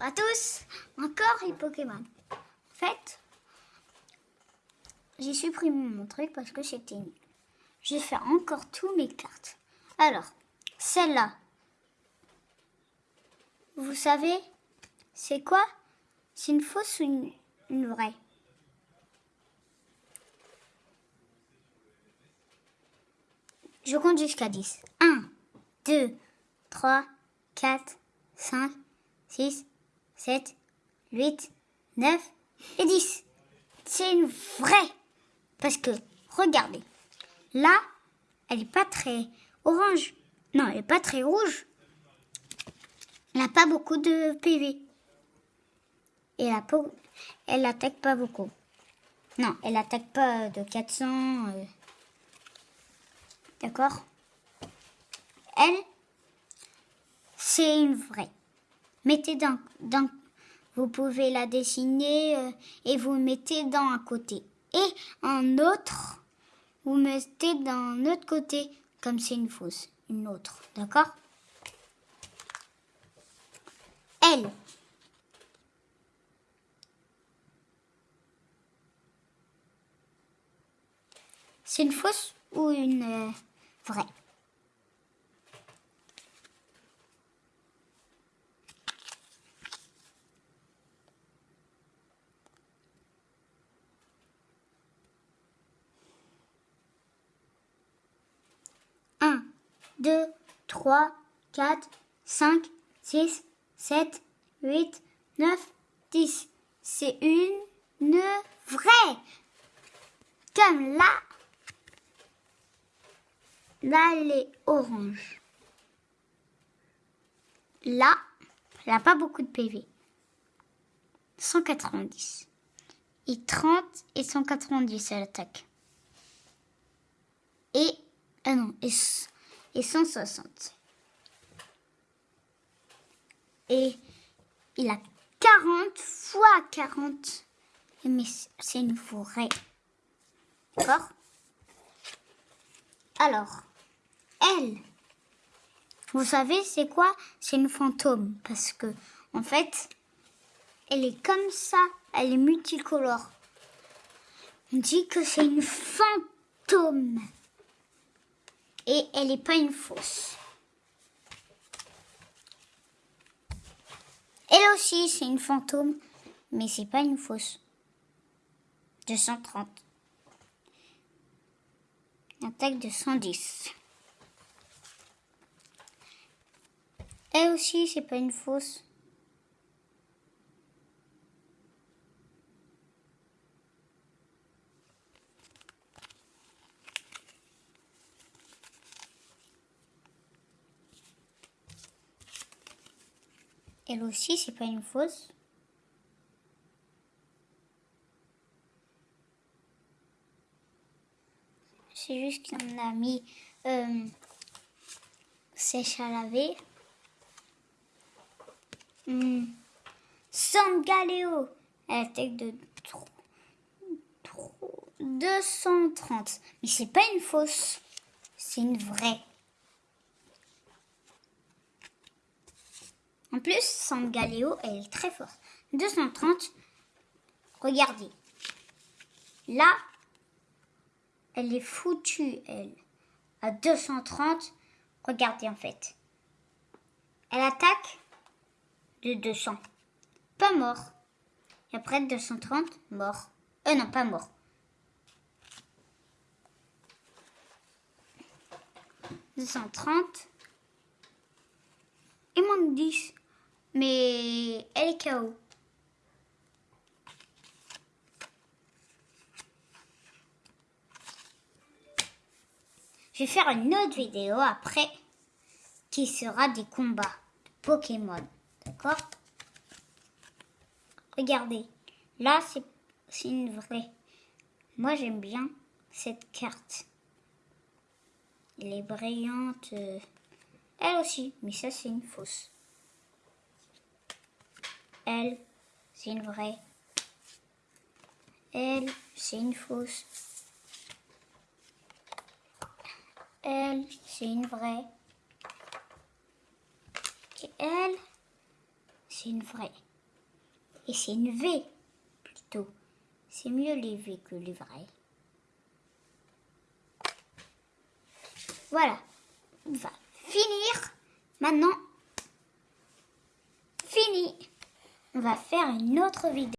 À tous, encore les Pokémon. En fait, j'ai supprimé mon truc parce que c'était nul. Je vais encore tous mes cartes. Alors, celle-là, vous savez, c'est quoi? C'est une fausse ou une, une vraie? Je compte jusqu'à 10. 1, 2, 3, 4, 5, 6, 7, 8, 9 et 10. C'est une vraie. Parce que, regardez, là, elle n'est pas très orange. Non, elle n'est pas très rouge. Elle n'a pas beaucoup de PV. Et la peau, elle attaque pas beaucoup. Non, elle attaque pas de 400. euh. D'accord? Elle, c'est une vraie. Mettez dans vous pouvez la dessiner euh, et vous mettez dans un côté. Et un autre, vous mettez dans un autre côté, comme c'est une fausse, une autre. D'accord? Elle. C'est une fausse ou une euh, vraie? 2, 3, 4, 5, 6, 7, 8, 9, 10. C'est une, une vraie. Comme là, là elle est orange. Là, elle n'a pas beaucoup de PV. 190. Et 30 et 190 à l'attaque. Et... Ah non, et et 160. Et il a 40 fois 40. Mais c'est une vraie. D'accord? Alors, elle, vous savez, c'est quoi? C'est une fantôme. Parce que, en fait, elle est comme ça. Elle est multicolore. On dit que c'est une fantôme. Et elle n'est pas une fausse. Elle aussi, c'est une fantôme. Mais c'est pas une fausse. 230. Attaque de 110. Elle aussi, c'est pas une fausse. Elle aussi, c'est pas une fausse. C'est juste qu'on a mis euh, sèche à laver. Hmm. Sangaleo, elle attaque de tro- tro- 230. Mais c'est pas une fausse, c'est une vraie. En plus, Sangaleo, elle est très forte. 230, regardez. Là, elle est foutue, elle. À 230, regardez en fait. Elle attaque de 200. Pas mort. Et après 230, mort. Euh non, pas mort. 230. Il manque 10. Mais elle est KO. Je vais faire une autre vidéo après qui sera des combats de Pokémon. D'accord? Regardez. Là, c'est une vraie. Moi, j'aime bien cette carte. Elle est brillante. euh, Elle aussi. Mais ça, c'est une fausse. Elle, c'est une vraie. Elle, c'est une fausse. Elle, c'est une vraie. Et elle, c'est une vraie. Et c'est une V, plutôt. C'est mieux les V que les vrais. Voilà. On va finir. Maintenant, fini. On va faire une autre vidéo.